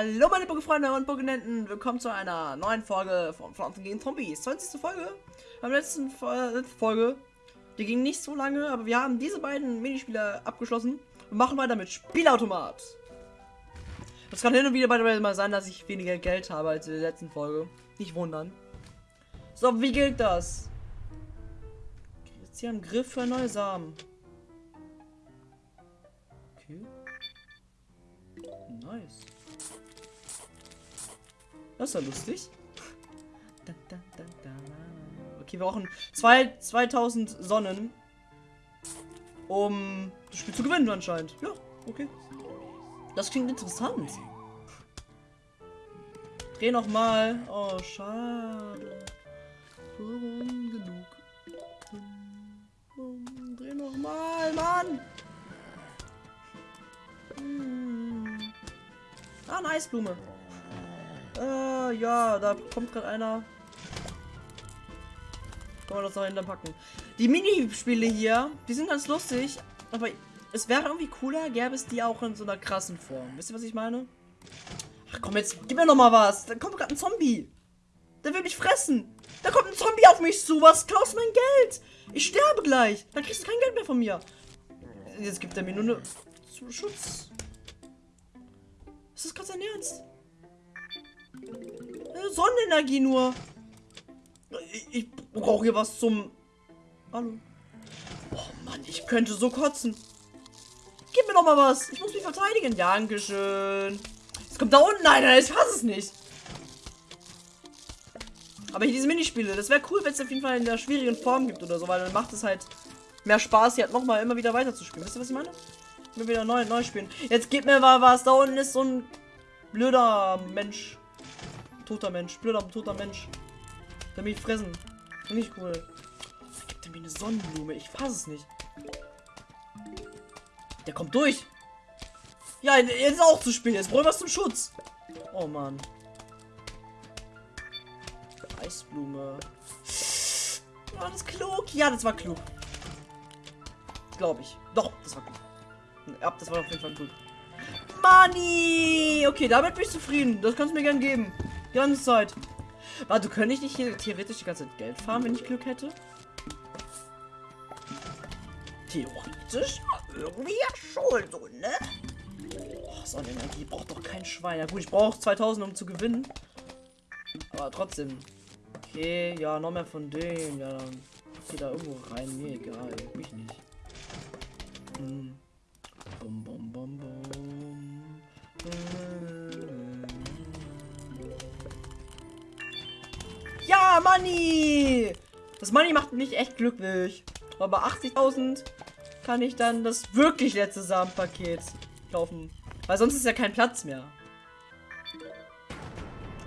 Hallo meine Pokéfreunde und Pokénenten, willkommen zu einer neuen Folge von Pflanzen gegen Zombies. 20. Folge. Beim letzten Folge, die ging nicht so lange, aber wir haben diese beiden Minispiele abgeschlossen und machen weiter mit Spielautomat. Es kann hin und wieder mal sein, dass ich weniger Geld habe als in der letzten Folge. Nicht wundern. So, wie gilt das? Jetzt hier am Griff für neue Samen. Okay. Nice. Das ist ja lustig. Okay, wir brauchen zwei, 2000 Sonnen, um das Spiel zu gewinnen anscheinend. Ja, okay. Das klingt interessant. Dreh noch mal. Oh, schade. Warum genug? Dreh noch mal, Mann. Hm. Ah, eine Eisblume. Äh, ja, da kommt gerade einer. Kann man das noch hinter packen. Die Minispiele hier, die sind ganz lustig, aber es wäre irgendwie cooler, gäbe es die auch in so einer krassen Form. Wisst ihr, was ich meine? Ach komm, jetzt gib mir noch mal was. Da kommt gerade ein Zombie. Der will mich fressen. Da kommt ein Zombie auf mich zu. Was klaust mein Geld? Ich sterbe gleich. Dann kriegst du kein Geld mehr von mir. Jetzt gibt er mir nur eine Schutz. Ist das gerade sein Ernst? Sonnenenergie nur. Ich, ich brauche hier was zum... Hallo. Oh Mann, ich könnte so kotzen. Gib mir doch mal was. Ich muss mich verteidigen. Dankeschön. Es kommt da unten einer. Ich hasse es nicht. Aber hier diese Minispiele, das wäre cool, wenn es auf jeden Fall in der schwierigen Form gibt oder so, weil dann macht es halt mehr Spaß, hier halt nochmal immer wieder weiter zu spielen. Wisst ihr, was ich meine? Immer wieder neu, neu spielen. Jetzt gib mir mal was. Da unten ist so ein blöder Mensch. Toter Mensch. Blöder, toter Mensch. Der mich fressen. Nicht cool. Gibt er mir eine Sonnenblume? Ich fasse es nicht. Der kommt durch. Ja, jetzt ist auch zu spät. Jetzt brauche ich was zum Schutz. Oh Mann. Eisblume. War das klug? Ja, das war klug. Glaube ich. Doch, das war klug. Ja, das war auf jeden Fall klug. Money! Okay, damit bin ich zufrieden. Das kannst du mir gern geben. Die ganze Zeit. Warte, könnte ich nicht hier theoretisch die ganze Zeit Geld farmen, wenn ich Glück hätte? Theoretisch? Irgendwie ja schon so, ne? Oh, Sonnenenergie braucht doch kein Schwein. Ja gut, ich brauche 2000, um zu gewinnen. Aber trotzdem. Okay, ja, noch mehr von denen. Ja, dann geh da irgendwo rein. Mir egal. Mich nicht. Hm. Bum, bum, bum, bum. Money! Das Money macht mich echt glücklich. Aber 80.000 kann ich dann das wirklich letzte Samenpaket kaufen. Weil sonst ist ja kein Platz mehr.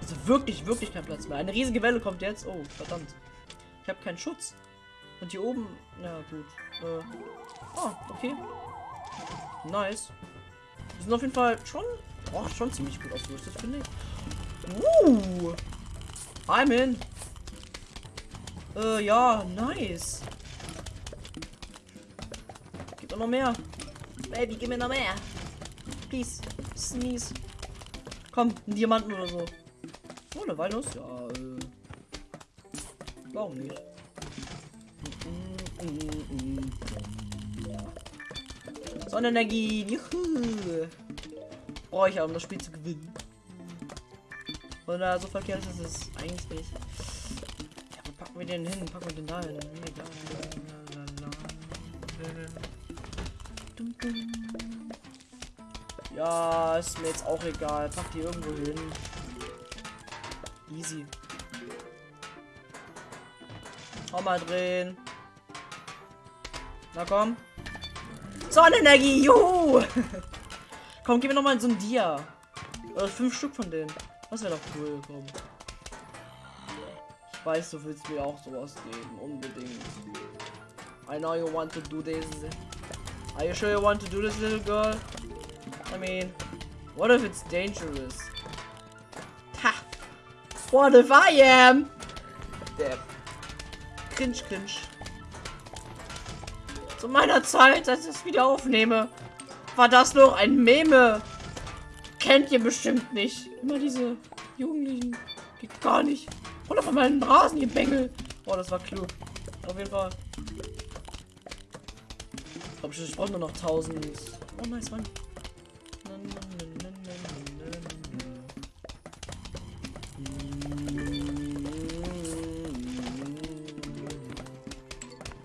Also wirklich, wirklich kein Platz mehr. Eine riesige Welle kommt jetzt. Oh, verdammt. Ich habe keinen Schutz. Und hier oben... Ja, gut. Äh. Oh, okay. Nice. Wir sind auf jeden Fall schon... Oh, schon ziemlich gut ausgerüstet, finde ich. Uh. I'm in. Äh, ja, nice. Gib mir noch mehr. Baby, gib mir noch mehr. Please. Sneeze. Komm, ein Diamanten oder so. Oh, eine Walnuss? Ja, äh. Warum nicht? Sonnenenergie. Juhu. Brauche ich ja, um das Spiel zu gewinnen. Oder so verkehrt ist es eigentlich nicht. Wir den hin? Packen wir den da hin? Ja, ist mir jetzt auch egal. Pack die irgendwo hin. Easy. Auch mal drehen. Na komm. Sonnenenergie, juhu! komm, gib mir noch mal so ein Dia. Oder fünf Stück von denen. Das wäre doch cool, komm. Ich weiß, du willst mir auch sowas geben, unbedingt. I know you want to do this. Are you sure you want to do this, little girl? I mean, what if it's dangerous? Ha! What if I am? Der Cringe, cringe. Zu meiner Zeit, als ich es wieder aufnehme, war das noch ein Meme. kennt ihr bestimmt nicht. Immer diese Jugendlichen. Geht gar nicht. Oder von meinen Rasen, ihr Bengel. Oh, das war klug. Auf jeden Fall. Ich glaube, ich brauche nur noch 1000. Oh, nice, Mann.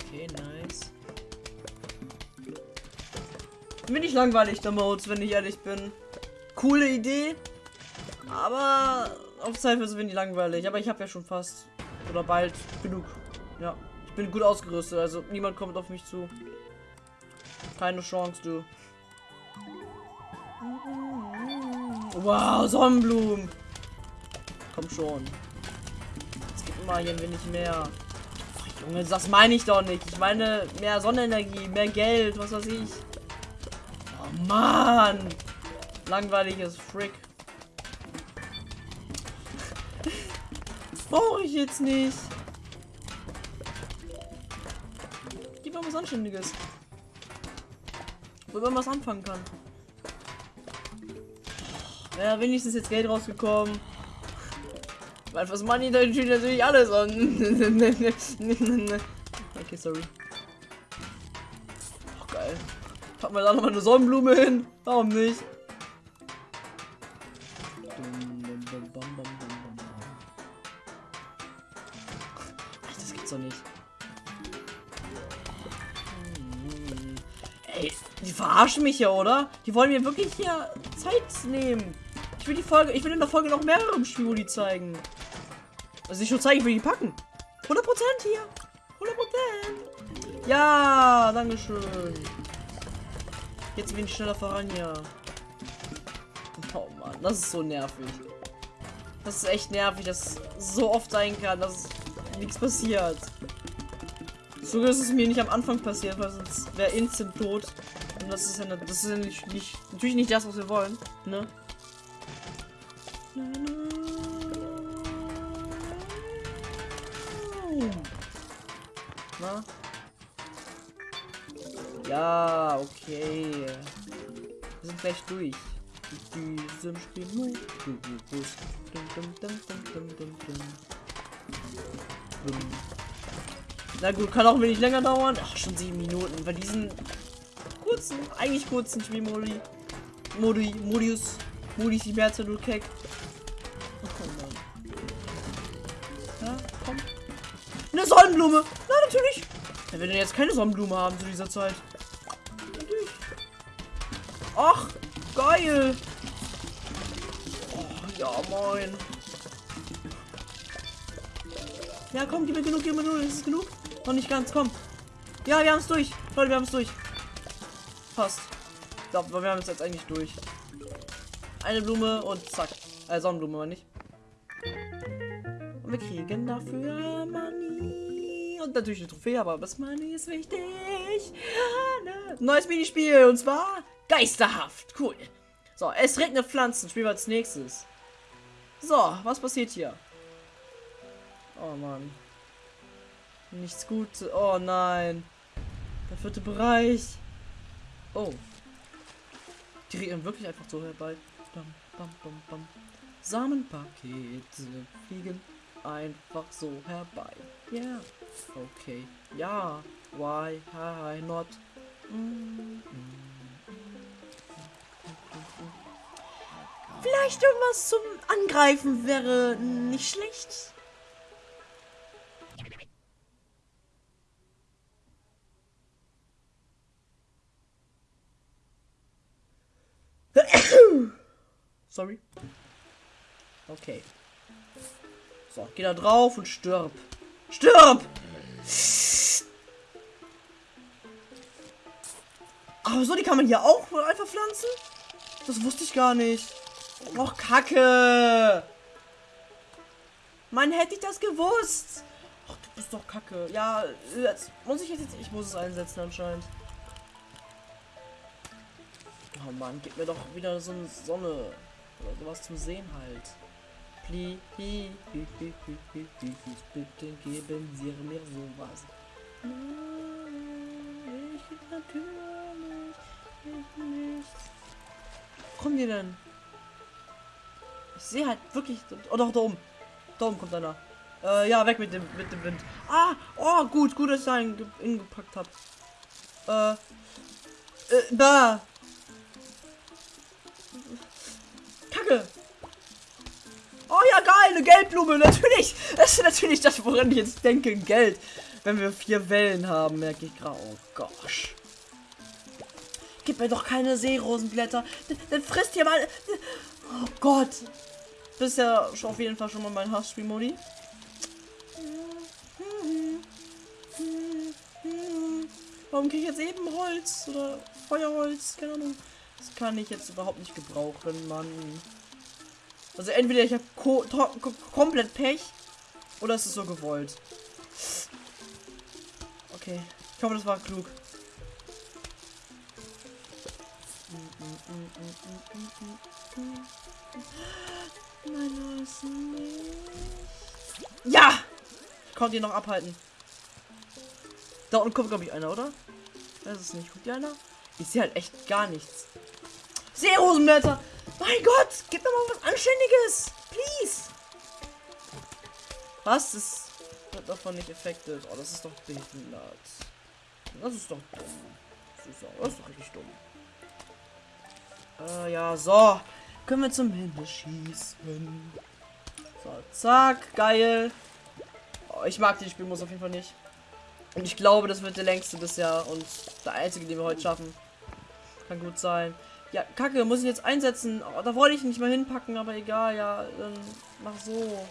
Okay, nice. Bin ich langweilig, der Modes, wenn ich ehrlich bin. Coole Idee. Aber auf Zeit wird es wenig langweilig. Aber ich habe ja schon fast oder bald genug. Ja, ich bin gut ausgerüstet. Also niemand kommt auf mich zu. Keine Chance, du. Wow, Sonnenblumen. Komm schon. Es gibt immer hier ein wenig mehr. Ach, Junge, das meine ich doch nicht. Ich meine mehr Sonnenenergie, mehr Geld, was weiß ich. Oh Mann. Langweiliges Frick. Brauche ich jetzt nicht. Gib mal was Anständiges. Wo man was anfangen kann. Ja, wenigstens jetzt Geld rausgekommen. Weil was Money da steht natürlich alles an. okay, sorry. Oh, geil. Packen wir da nochmal eine Sonnenblume hin. Warum nicht? Das gibt's nicht. Ey, die verarschen mich ja, oder? Die wollen mir wirklich hier Zeit nehmen. Ich will die Folge, ich will in der Folge noch mehrere Spielmodi zeigen. Also ich will zeigen, ich will die packen. 100% hier. 100%. Ja, dankeschön. Jetzt bin ich schneller voran, ja. Oh Mann, das ist so nervig. Das ist echt nervig, dass so oft sein kann, dass nichts passiert. Sogar ist es mir nicht am Anfang passiert, weil sonst wäre instant tot. Und das ist ja, ne, das ist ja nicht, nicht, natürlich nicht das, was wir wollen, ne? Na? Ja, okay. Wir sind gleich durch. Mit diesem Spiel. Dum, dum, dum, dum, dum, dum, dum. Dum. Na gut, kann auch wenig länger dauern. Ach, schon sieben Minuten. Bei diesen kurzen, eigentlich kurzen Spielmodi. Modi, Modius. Modis, die Märze, du Keck. Oh. Ja, komm. Eine Sonnenblume. Na, natürlich. Ja, wenn wir jetzt keine Sonnenblume haben zu dieser Zeit. Natürlich. Ach, geil. Oh, ja, moin. Ja, komm, gib mir genug, gib mir genug. Ist es genug? Noch nicht ganz, komm. Ja, wir haben es durch. Leute, wir haben es durch. Fast. Ich glaube, wir haben es jetzt eigentlich durch. Eine Blume und zack. Äh, Sonnenblume, aber nicht. Und wir kriegen dafür Money. Und natürlich eine Trophäe, aber das Money ist wichtig. Neues Minispiel und zwar Geisterhaft. Cool. So, es regnet Pflanzen. Spielen wir als nächstes. So, was passiert hier? Oh Mann. Nichts Gutes. Oh nein. Der vierte Bereich. Oh. Die regnen wirklich einfach so herbei. Bam, bam, bam, bam. Samenpakete fliegen einfach so herbei. Ja. Yeah. Okay. Ja. Why? Hi, not. Mm, Vielleicht irgendwas zum Angreifen wäre nicht schlecht. Sorry. Okay. So, geh da drauf und stirb. Stirb! Aber so, die kann man hier auch einfach pflanzen? Das wusste ich gar nicht. Och, Kacke! Mann, hätte ich das gewusst! Ach, du bist doch Kacke. Ja, jetzt muss ich jetzt... Ich muss es einsetzen anscheinend. Oh Mann, gib mir doch wieder so eine Sonne. Oder sowas zum Sehen halt. Please, bitte geben Sie mir sowas. Ich natürlich ich nicht. Wo kommen die denn? Ich sehe halt wirklich. Oh doch, da oben. Da oben kommt einer. Äh, ja, weg mit dem, mit dem Wind. Ah, oh, gut, gut, dass ich da hingepackt habe. Äh, äh, da. Kacke. Oh ja, geil, eine Geldblume, natürlich. Das ist natürlich das, woran ich jetzt denke, Geld. Wenn wir vier Wellen haben, merke ich gerade. Oh gosh. Gib mir doch keine Seerosenblätter. Dann frisst ihr mal. Oh Gott. Das ist ja schon auf jeden Fall schon mal mein Hassspiel-Modi. Warum kriege ich jetzt eben Holz oder Feuerholz? Keine Ahnung. Das kann ich jetzt überhaupt nicht gebrauchen, Mann. Also entweder ich habe komplett Pech oder es ist so gewollt. Okay. Ich hoffe, das war klug. Ja! Ich konnte ihn noch abhalten. Da unten kommt, glaube ich, einer, oder? Weiß es nicht. Guckt hier einer? Ich sehe halt echt gar nichts. Seerosenblätter! Mein Gott! Gib mir mal was Anständiges! Please! Was? Das wird davon nicht affected. Oh, das ist doch behindert. Das ist doch dumm. Das ist doch, das ist doch richtig dumm. Äh, ja, so. Können wir zum Himmel schießen. So, zack, geil. Oh, ich mag den Spielmodus auf jeden Fall nicht. Und ich glaube, das wird der längste bisher und der einzige, den wir heute schaffen. Kann gut sein. Ja, Kacke, muss ich jetzt einsetzen. Oh, da wollte ich nicht mal hinpacken, aber egal, ja, dann mach so.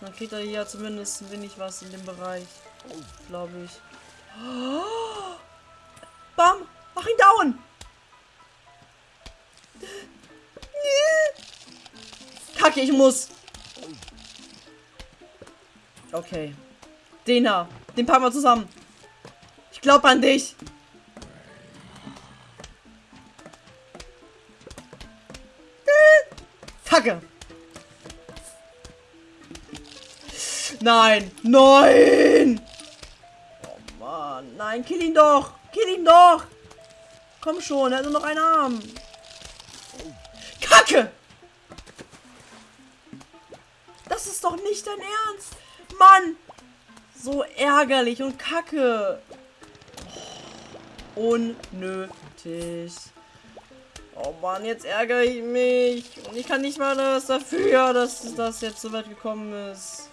Dann kriegt er hier zumindest ein wenig was in dem Bereich. Glaube ich. Oh! Bam! Mach ihn down! Kacke, ich muss. Okay. Den da. Den packen wir zusammen. Ich glaube an dich. Kacke. Nein. Nein. Oh Mann. Nein, kill ihn doch. Kill ihn doch. Komm schon, er hat nur noch einen Arm. Kacke. Das ist doch nicht dein Ernst. Mann. So ärgerlich und kacke. Unnötig. Oh Mann, jetzt ärgere ich mich. Und ich kann nicht mal das dafür, dass das jetzt so weit gekommen ist.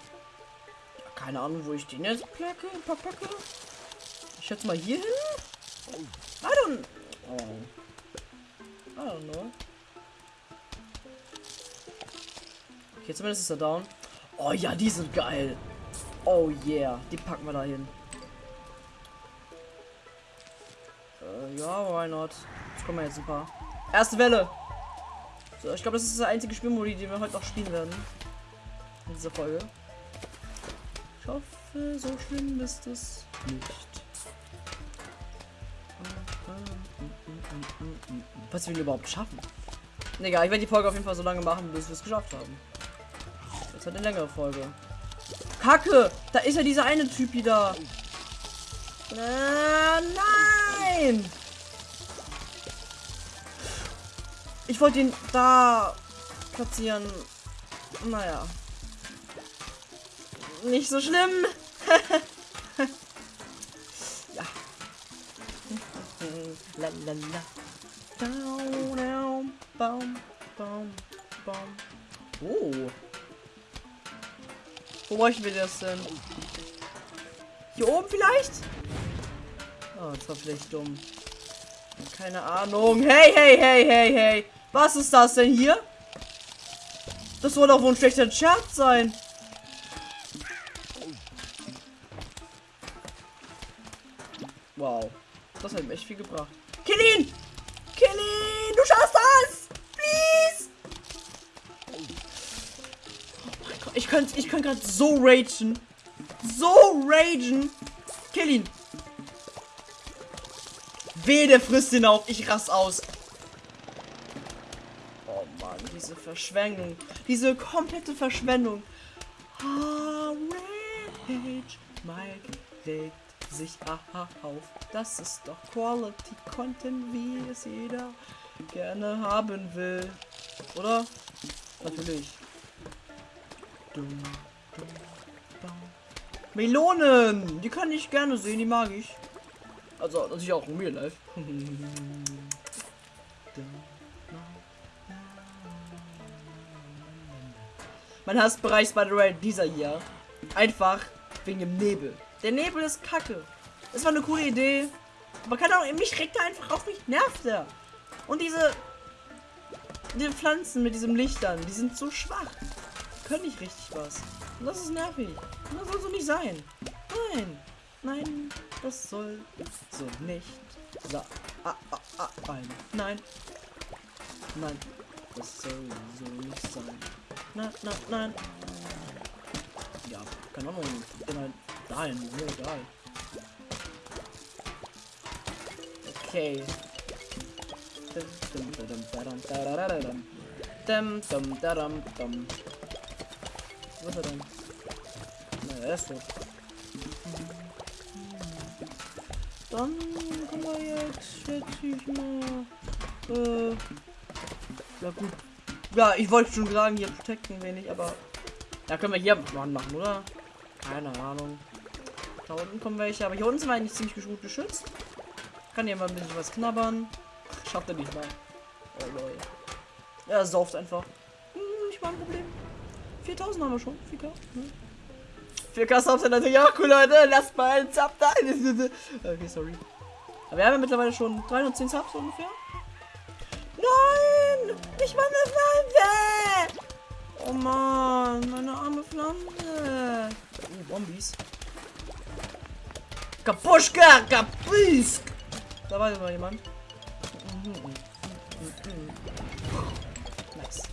Keine Ahnung, wo ich den jetzt placke, packe. Ich schätze mal hier hin. I don't... Oh. I don't know. Okay, zumindest ist er down. Oh ja, die sind geil. Oh yeah, die packen wir da hin. Äh, ja, why not? Jetzt kommen jetzt ein paar. Erste Welle. So, ich glaube, das ist der einzige Spielmodi, den wir heute noch spielen werden. In dieser Folge. Ich hoffe, so schlimm ist es nicht. Was wir überhaupt schaffen. Egal, ich werde die Folge auf jeden Fall so lange machen, bis wir es geschafft haben. Das hat eine längere Folge. Kacke! Da ist ja dieser eine Typ wieder. Äh, nein! Ich wollte ihn da platzieren. Naja. Nicht so schlimm. ja. la la la. Down, down, baum, baum, baum. Oh. Wo bräuchten wir das denn? Hier oben vielleicht? Oh, das war vielleicht dumm. Keine Ahnung. Hey, hey, hey, hey, hey. Was ist das denn hier? Das soll doch wohl ein schlechter Scherz sein. Wow. Das hat ihm echt viel gebracht. Kill ihn! Kill ihn! Du schaffst das! Please! Ich könnte ich könnt gerade so ragen. So ragen. Kill ihn. Weh, der frisst ihn auf. Ich rass aus. Verschwendung. Diese komplette Verschwendung. Rage. Mike legt sich auf. Das ist doch Quality Content, wie es jeder gerne haben will. Oder? Natürlich. Dum, dum, dum. Melonen! Die kann ich gerne sehen, die mag ich. Also natürlich auch in Real Life. mein Hassbereich Spider-Man dieser hier. Einfach wegen dem Nebel. Der Nebel ist kacke. Das war eine coole Idee. Aber keine Ahnung, mich regt er einfach auf, mich nervt er. Und diese, diese Pflanzen mit diesem Lichtern, die sind so schwach. Können nicht richtig was. Und das ist nervig. Und das soll so nicht sein. Nein. Nein, das soll so nicht sein. Ah, ah, ah, nein. Nein. Nein. Das soll so nicht sein. Nein, nein, nein. Ja, keine Ahnung. Nein, nein, mir egal. Okay. Dum, dum, dum. Dum. Was ist er denn? Na, er ist tot. Dann können wir jetzt, schätze ich mal, äh, ja gut. Ja, ich wollte schon sagen, hier protecten wenig, aber da können wir hier Mann machen, oder? Keine Ahnung. Da unten kommen welche, aber hier unten sind wir eigentlich ziemlich gut geschützt. Kann hier mal ein bisschen was knabbern. Schafft er nicht mal. Oh lol. Er sauft einfach. Hm, nicht mal ein Problem. 4000 haben wir schon. 4K. Hm. 4K Subs natürlich auch cool, Leute. Lasst mal einen Sub da. Okay, sorry. Aber wir haben ja mittlerweile schon 310 Subs ungefähr. Nein! Ich war eine Pflanze! Oh Mann, meine arme Pflanze. Oh, Bombies. Kapuschka, Kapusk! Da war immer jemand. Nice.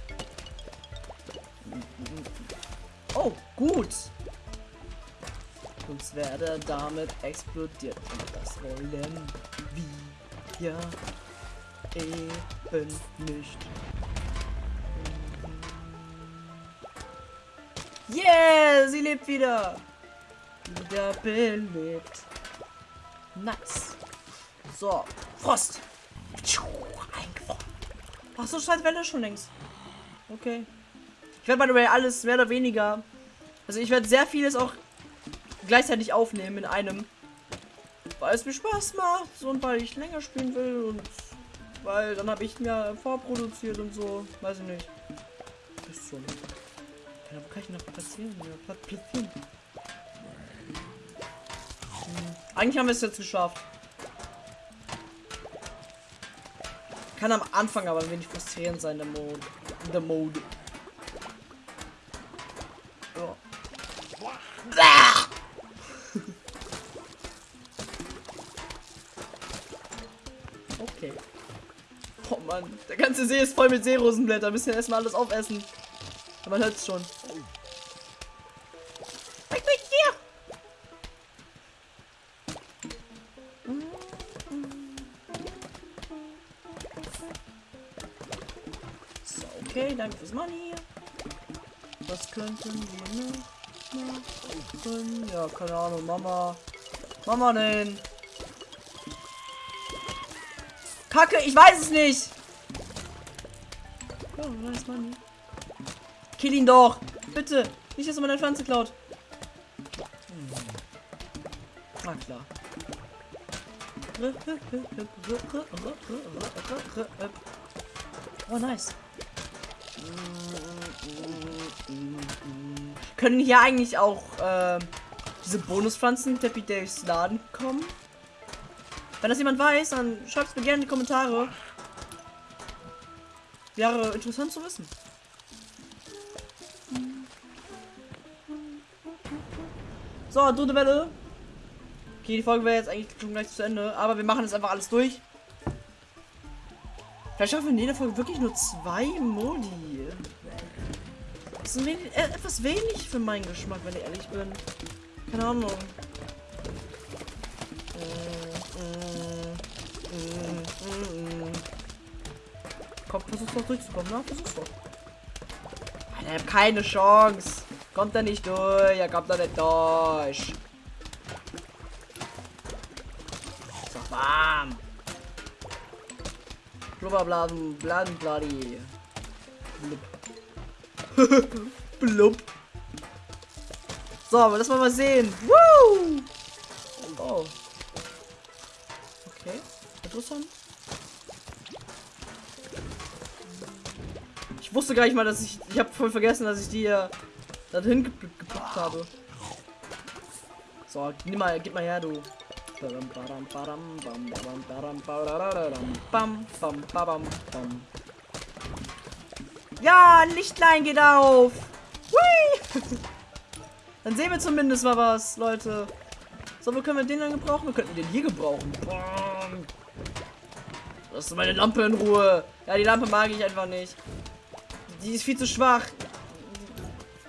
Oh, gut. Uns werde damit explodiert. Und das wollen wir eben nicht. Yeah, sie lebt wieder. Wieder belebt. Nice. So, Frost. Eingefroren. Ach so, scheint Welle schon längst. Okay. Ich werde by the way alles mehr oder weniger. Also ich werde sehr vieles auch gleichzeitig aufnehmen in einem. Weil es mir Spaß macht und weil ich länger spielen will und weil dann habe ich mir vorproduziert und so. Weiß ich nicht. Ist schon. Ja, wo kann ich noch platzieren? Ja, platzieren. Hm. Eigentlich haben wir es jetzt geschafft. Kann am Anfang aber ein wenig frustrierend sein, der Mode. Der Mode. Mann, der ganze See ist voll mit Seerosenblätter. Müssen wir erstmal alles aufessen. Aber man hört es schon. So, okay, danke fürs Money. Was könnten wir noch machen? Ja, keine Ahnung, Mama. Mama, nein. Kacke, ich weiß es nicht. Oh, nice Money. Kill ihn doch. Bitte. Nicht, dass er meine Pflanze klaut. Hm. Na klar. Oh, nice. Können hier eigentlich auch äh, diese Bonuspflanzen Teppich durchs Laden kommen? Wenn das jemand weiß, dann schreibt es mir gerne in die Kommentare. Wäre interessant zu wissen. So, dritte Welle. Okay, die Folge wäre jetzt eigentlich schon gleich zu Ende, aber wir machen jetzt einfach alles durch. Vielleicht schaffen wir in jeder Folge wirklich nur zwei Modi. Das ist wenig, äh, etwas wenig für meinen Geschmack, wenn ich ehrlich bin. Keine Ahnung. Komm, versuch's doch durchzukommen, ne? Versuch's doch. Alter, keine Chance. Kommt er nicht durch. Er kommt da nicht durch. So warm. Blubberblasen, Blasen, Bloody. Blub. Blub. So, aber lass mal mal sehen. Woo! Oh. Okay, interessant. Ich wusste gar nicht mal, dass ich. Ich habe voll vergessen, dass ich die hier dahin ge gepackt habe. So, nimm mal, gib mal her, du. Ja, ein Lichtlein geht auf. Hui. Dann sehen wir zumindest mal was, Leute. So, wo können wir den dann gebrauchen? Wir könnten den hier gebrauchen. Lass meine Lampe in Ruhe. Ja, die Lampe mag ich einfach nicht. Die ist viel zu schwach.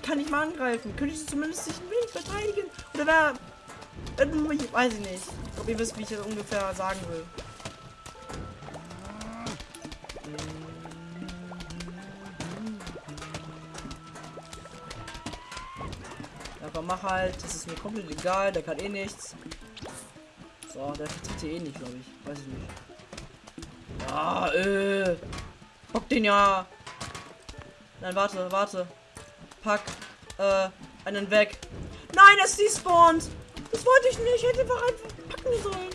Kann ich mal angreifen. Könnte ich sie zumindest sich ein wenig verteidigen? Oder wäre... Ich weiß ich nicht. Ob ihr wisst, wie ich das ungefähr sagen will. Einfach mach halt. Das ist mir komplett egal. Der kann eh nichts. So, der vertritt hier eh nicht, glaube ich. Weiß ich nicht. Ja, äh. Bock den ja. Nein, warte, warte. Pack äh, einen weg. Nein, es despawned. Das wollte ich nicht. Ich hätte einfach packen sollen.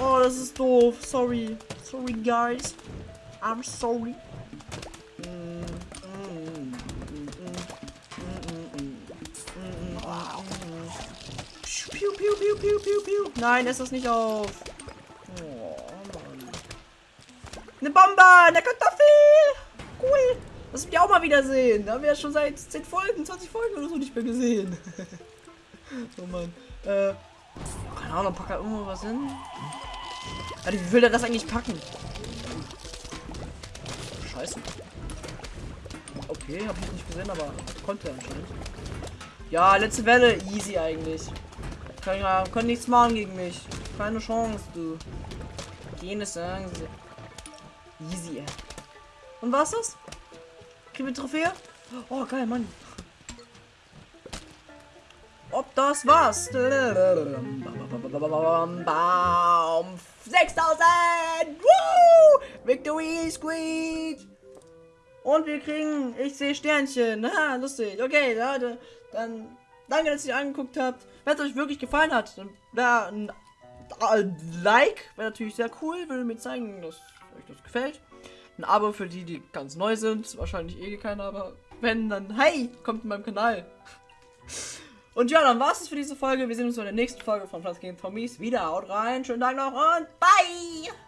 Oh, das ist doof. Sorry. Sorry, guys. I'm sorry. Piu, piu, piu, piu, piu, piu. Nein, ist das nicht auf. Oh, Mann. Eine Bombe, eine. Cool. Das wir auch mal wieder sehen. Da haben wir ja schon seit 10 Folgen, 20 Folgen oder so nicht mehr gesehen. oh Mann. Äh, keine Ahnung, pack da irgendwo was hin. Also, wie will der das eigentlich packen? Scheiße. Okay, habe ich nicht gesehen, aber konnte anscheinend. Ja, letzte Welle, easy eigentlich. Kann ja, können nichts machen gegen mich. Keine Chance, du. Jenes sagen sie. Easy. Und was das? Kriegen wir Trophäe? Oh, geil, Mann. Ob das was? Baum. 6000! Woo! Victory Squeak! Und wir kriegen, ich sehe Sternchen. Ha, lustig. Okay, Leute, dann danke, dass ihr angeguckt habt. Wenn es euch wirklich gefallen hat, dann wäre ein Like, wäre natürlich sehr cool. Würde mir zeigen, dass euch das gefällt. Ein Abo für die, die ganz neu sind. Wahrscheinlich eh keiner, aber wenn, dann hey, kommt in meinem Kanal. Und ja, dann war es für diese Folge. Wir sehen uns in der nächsten Folge von Platz gegen Zombies wieder. Haut rein, schönen Tag noch und bye!